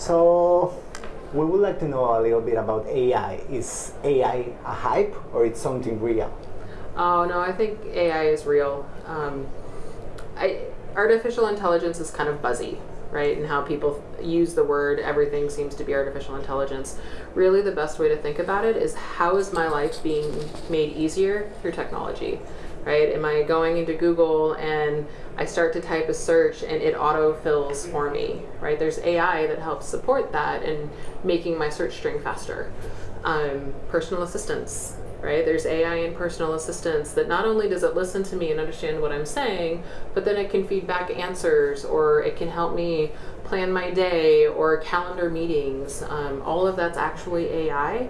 So we would like to know a little bit about AI. Is AI a hype or it's something real? Oh no, I think AI is real. Um, I, artificial intelligence is kind of buzzy, right? And how people use the word, everything seems to be artificial intelligence. Really, the best way to think about it is how is my life being made easier through technology? Right? Am I going into Google and I start to type a search and it auto fills for me? Right? There's AI that helps support that and making my search string faster. Um, personal assistants, right? There's AI and personal assistants that not only does it listen to me and understand what I'm saying, but then it can feed back answers or it can help me plan my day or calendar meetings. Um, all of that's actually AI.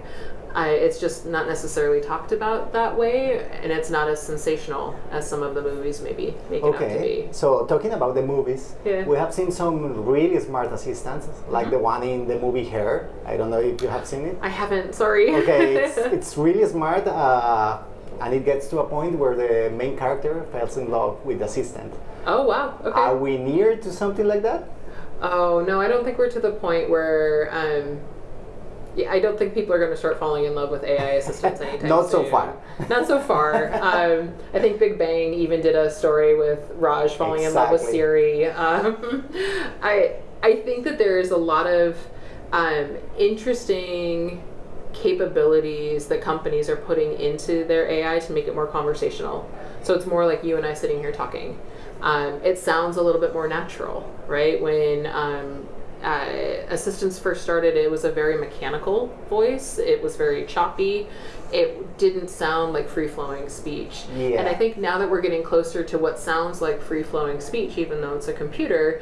I, it's just not necessarily talked about that way, and it's not as sensational as some of the movies maybe make it out to Okay, be. so talking about the movies, Yeah. we have seen some really smart assistants, like Mm-hmm. the one in the movie Her. I don't know if you have seen it. I haven't, sorry. Okay, it's, it's really smart, uh, and it gets to a point where the main character falls in love with the assistant. oh, wow. Okay. Are we near to something like that? Oh no, I don't think we're to the point where. Um, yeah, I don't think people are going to start falling in love with AI assistants anytime soon. Not so far. Not so far. um, I think Big Bang even did a story with Raj falling in love with Siri. Um, I I think that there is a lot of um, interesting capabilities that companies are putting into their AI to make it more conversational. So it's more like you and I sitting here talking. Um, it sounds a little bit more natural, right? When um, uh, assistants first started, it was a very mechanical voice. It was very choppy. It didn't sound like free flowing speech. Yeah. And I think now that we're getting closer to what sounds like free flowing speech, even though it's a computer,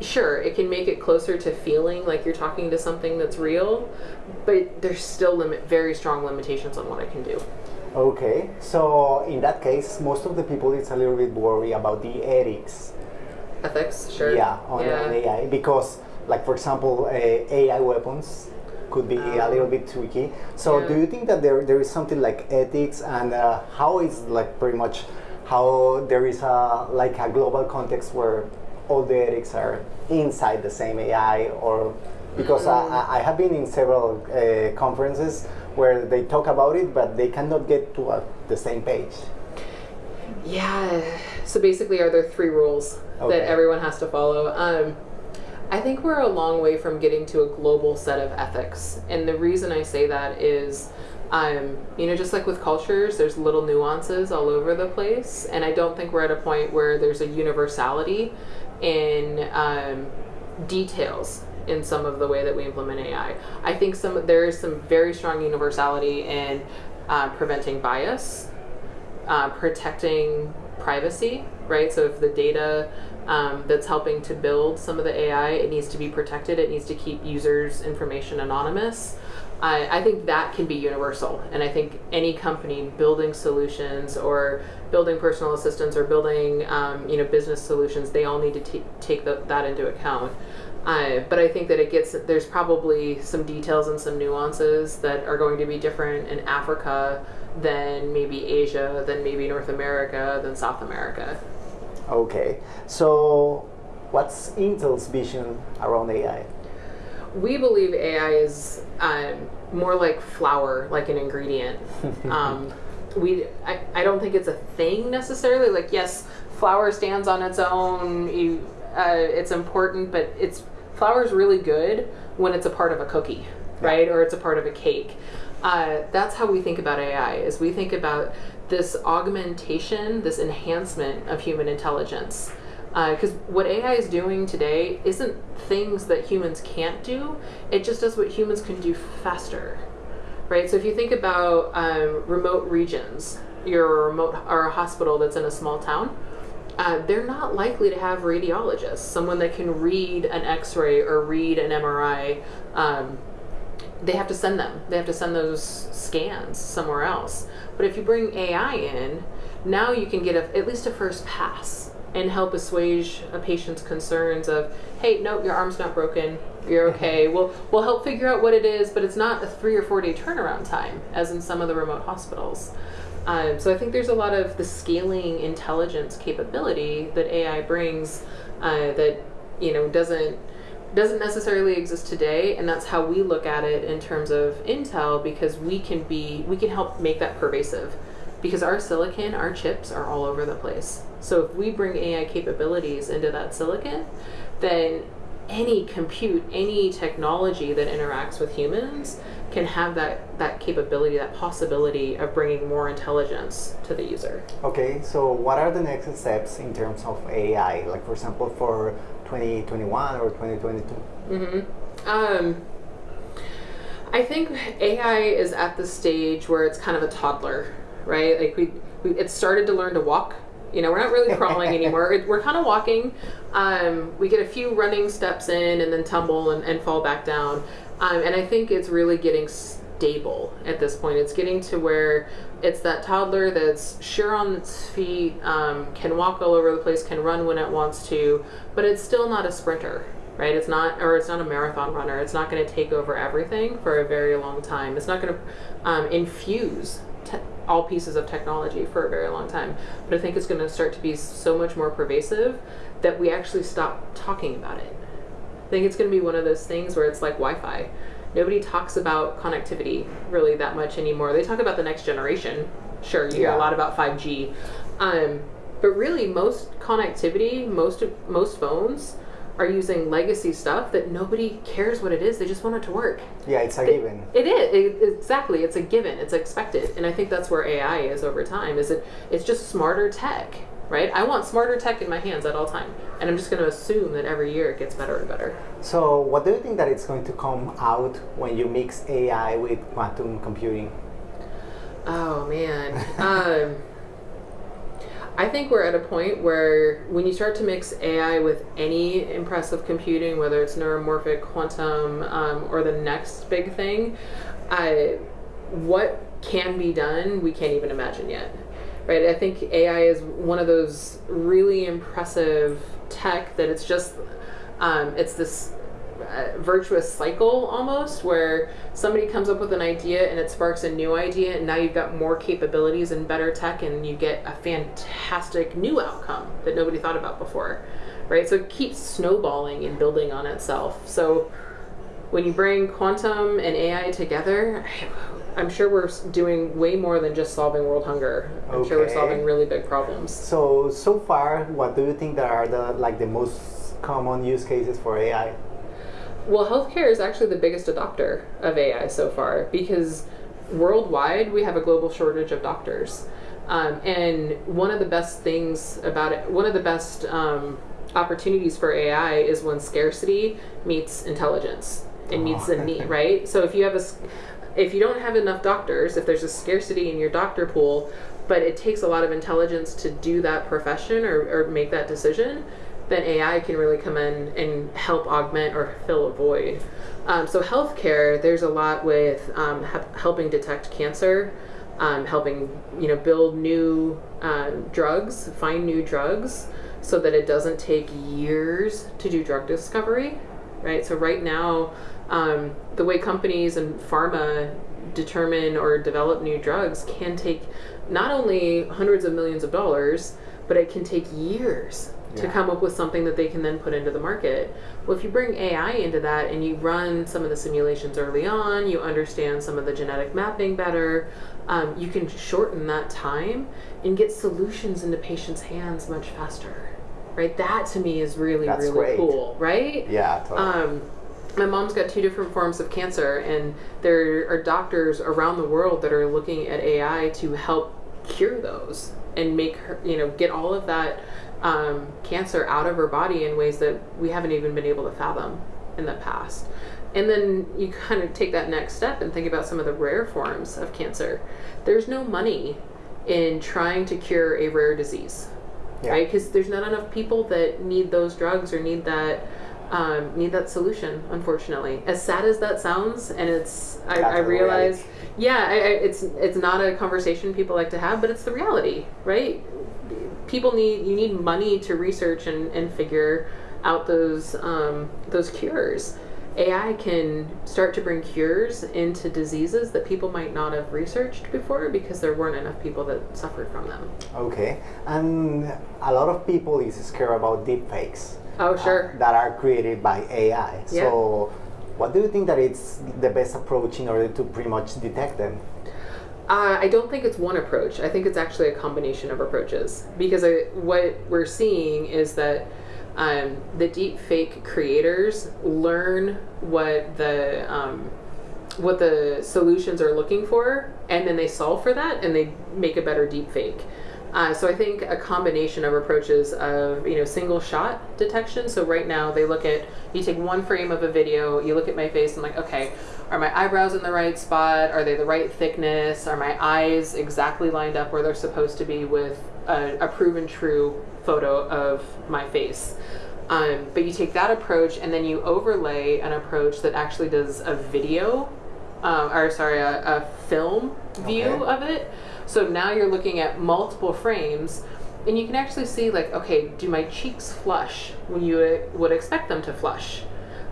sure, it can make it closer to feeling like you're talking to something that's real, but there's still limit, very strong limitations on what it can do. Okay, so in that case, most of the people it's a little bit worried about the ethics. Ethics, sure. Yeah, on, on AI because, like for example, uh, AI weapons could be a little bit tricky. So, Oh. Yeah. do you think that there there is something like ethics and uh, how is like pretty much how there is a like a global context where all the ethics are inside the same AI or because Mm. I, I have been in several uh, conferences where they talk about it but they cannot get to uh, the same page. Yeah. So basically, are there three rules Okay. that everyone has to follow? Um, I think we're a long way from getting to a global set of ethics, and the reason I say that is, um, you know, just like with cultures, there's little nuances all over the place, and I don't think we're at a point where there's a universality in um, details in some of the way that we implement AI. I think some there is some very strong universality in uh, preventing bias uh, protecting privacy, right? So if the data um, that's helping to build some of the AI, it needs to be protected. It needs to keep users' information anonymous. I, I think that can be universal, and I think any company building solutions or building personal assistants or building um, you know business solutions, they all need to take the, that into account. Uh, but I think that it gets there's probably some details and some nuances that are going to be different in Africa than maybe Asia, than maybe North America, than South America. Okay, so what's Intel's vision around AI? We believe AI is um, more like flour, like an ingredient. um, we, I, I don't think it's a thing necessarily. Like, yes, flour stands on its own. You, uh, it's important, but it's flour is really good when it's a part of a cookie, right? Or it's a part of a cake. Uh, that's how we think about AI. Is we think about this augmentation, this enhancement of human intelligence. Because what AI is doing today isn't things that humans can't do, it just does what humans can do faster. Right? So if you think about um, remote regions, you're remote or a hospital that's in a small town, uh, they're not likely to have radiologists, someone that can read an x ray or read an MRI. Um, they have to send them. They have to send those scans somewhere else. But if you bring AI in, now you can get a, at least a first pass and help assuage a patient's concerns of, hey, no, your arm's not broken. You're okay. we'll we'll help figure out what it is, but it's not a three or four day turnaround time, as in some of the remote hospitals. Um, so I think there's a lot of the scaling intelligence capability that AI brings uh, that you know doesn't doesn't necessarily exist today and that's how we look at it in terms of intel because we can be we can help make that pervasive. Because our silicon our chips are all over the place. So if we bring ai capabilities into that silicon then any compute any technology that interacts with humans can have that that capability that possibility of bringing more intelligence to the user Okay, so what are the next steps in terms of AI? Like, for example, for 2021 or 2022? Mm Um, I think AI is at the stage where it's kind of a toddler, right? Like we, we it started to learn to walk. You know, we're not really crawling anymore. It, we're kind of walking. Um, we get a few running steps in and then tumble and, and fall back down. Um, and I think it's really getting stable at this point. It's getting to where it's that toddler that's sure on its feet, um, can walk all over the place, can run when it wants to, but it's still not a sprinter, right? It's not, or it's not a marathon runner. It's not going to take over everything for a very long time. It's not going to um, infuse all pieces of technology for a very long time. But I think it's going to start to be so much more pervasive that we actually stop talking about it. I think it's going to be one of those things where it's like Wi-Fi. Nobody talks about connectivity really that much anymore. They talk about the next generation. Sure, you hear a lot about 5G. Um, but really most connectivity, most of most phones are using legacy stuff that nobody cares what it is. They just want it to work. Yeah, it's a given. It is it, exactly. It's a given. It's expected, and I think that's where AI is over time. Is it? It's just smarter tech, right? I want smarter tech in my hands at all time, and I'm just going to assume that every year it gets better and better. So, what do you think that it's going to come out when you mix AI with quantum computing? Oh man. um, I think we're at a point where when you start to mix AI with any impressive computing, whether it's neuromorphic, quantum, um, or the next big thing, I, what can be done, we can't even imagine yet. Right? I think AI is one of those really impressive tech that it's just, um, it's this uh, virtuous cycle almost where somebody comes up with an idea and it sparks a new idea and now you've got more capabilities and better tech and you get a fantastic new outcome that nobody thought about before right so it keeps snowballing and building on itself so when you bring quantum and ai together i'm sure we're doing way more than just solving world hunger i'm sure we're solving really big problems So, so far, what do you think that are the like the most common use cases for AI? Well, healthcare is actually the biggest adopter of AI so far because worldwide we have a global shortage of doctors. Um, and one of the best things about it, one of the best um, opportunities for AI is when scarcity meets intelligence and meets the need, right? So if you have a, if you don't have enough doctors, if there's a scarcity in your doctor pool, but it takes a lot of intelligence to do that profession or, or make that decision, then AI can really come in and help augment or fill a void. Um, so healthcare, there's a lot with um, helping detect cancer, um, helping you know build new um, drugs, find new drugs, so that it doesn't take years to do drug discovery, right? So right now, um, the way companies and pharma determine or develop new drugs can take not only hundreds of millions of dollars, but it can take years to come up with something that they can then put into the market. Well, if you bring AI into that and you run some of the simulations early on, you understand some of the genetic mapping better, um, you can shorten that time and get solutions into patients' hands much faster. Right? That to me is really, That's really great. cool, right? Yeah, totally. Um, my mom's got two different forms of cancer, and there are doctors around the world that are looking at AI to help cure those and make her, you know, get all of that um, cancer out of her body in ways that we haven't even been able to fathom in the past. And then you kind of take that next step and think about some of the rare forms of cancer. There's no money in trying to cure a rare disease Yeah. right? Because there's not enough people that need those drugs or need that um, need that solution. Unfortunately, as sad as that sounds, and it's I, I realize, yeah, I, I, it's it's not a conversation people like to have, but it's the reality, right? People need you need money to research and, and figure out those um, those cures. AI can start to bring cures into diseases that people might not have researched before because there weren't enough people that suffered from them. Okay, and a lot of people is scared about deepfakes. Oh, sure. that are created by AI. Yeah. So, what do you think that it's the best approach in order to pretty much detect them? Uh, I don't think it's one approach. I think it's actually a combination of approaches because I, what we're seeing is that um, the deep fake creators learn what the um, what the solutions are looking for, and then they solve for that, and they make a better deep fake. Uh, so I think a combination of approaches of you know single shot detection. So right now they look at you take one frame of a video, you look at my face, and like okay, are my eyebrows in the right spot? Are they the right thickness? Are my eyes exactly lined up where they're supposed to be with a, a proven true photo of my face? Um, but you take that approach and then you overlay an approach that actually does a video, um, or sorry, a, a film view Okay. of it. So now you're looking at multiple frames, and you can actually see like, okay, do my cheeks flush when you would expect them to flush?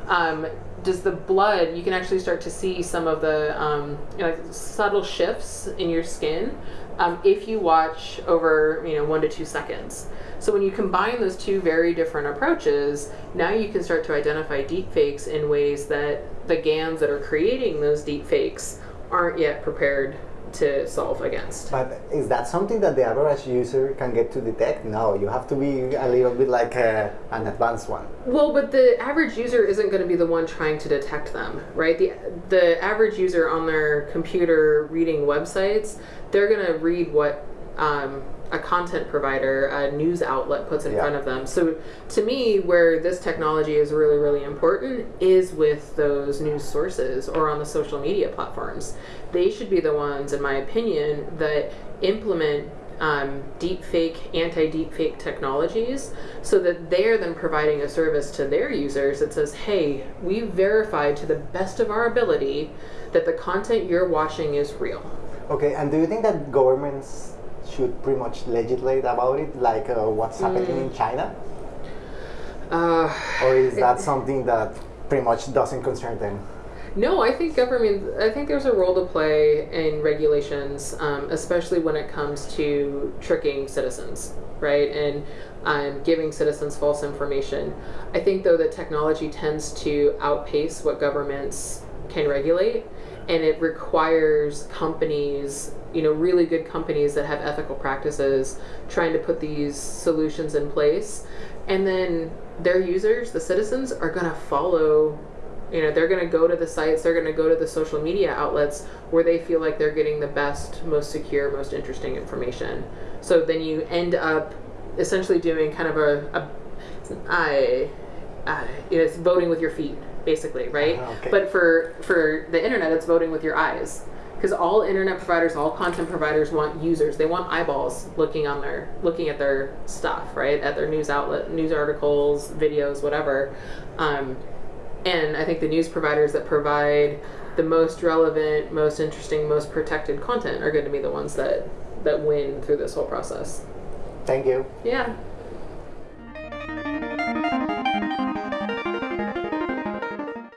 Um, does the blood? You can actually start to see some of the um, you know, subtle shifts in your skin um, if you watch over you know one to two seconds. So when you combine those two very different approaches, now you can start to identify deep fakes in ways that the GANs that are creating those deep fakes aren't yet prepared to solve against. But is that something that the average user can get to detect? No, you have to be a little bit like uh an advanced one. Well, but the average user isn't going to be the one trying to detect them, right? The the average user on their computer reading websites, they're going to read what um, a content provider, a news outlet puts in Yeah. front of them. So to me, where this technology is really, really important is with those news sources or on the social media platforms. They should be the ones, in my opinion, that implement um, deep fake, anti deep fake technologies so that they're then providing a service to their users that says, hey, we verified to the best of our ability that the content you're watching is real. Okay, and do you think that governments should pretty much legislate about it, like uh, what's happening in China? Uh, Or is that something that pretty much doesn't concern them? No, I think government. I think there's a role to play in regulations, um, especially when it comes to tricking citizens, right, and um, giving citizens false information. I think though that technology tends to outpace what governments can regulate, and it requires companies, you know, really good companies that have ethical practices, trying to put these solutions in place, and then their users, the citizens, are going to follow you know they're going to go to the sites they're going to go to the social media outlets where they feel like they're getting the best most secure most interesting information. So then you end up essentially doing kind of a, a I, I, you know, it's voting with your feet basically right Uh-huh, okay. but for for the internet it's voting with your eyes because all internet providers all content providers want users they want eyeballs looking on their looking at their stuff right at their news outlet news articles videos whatever um, and I think the news providers that provide the most relevant, most interesting, most protected content are going to be the ones that that win through this whole process. Thank you. Yeah.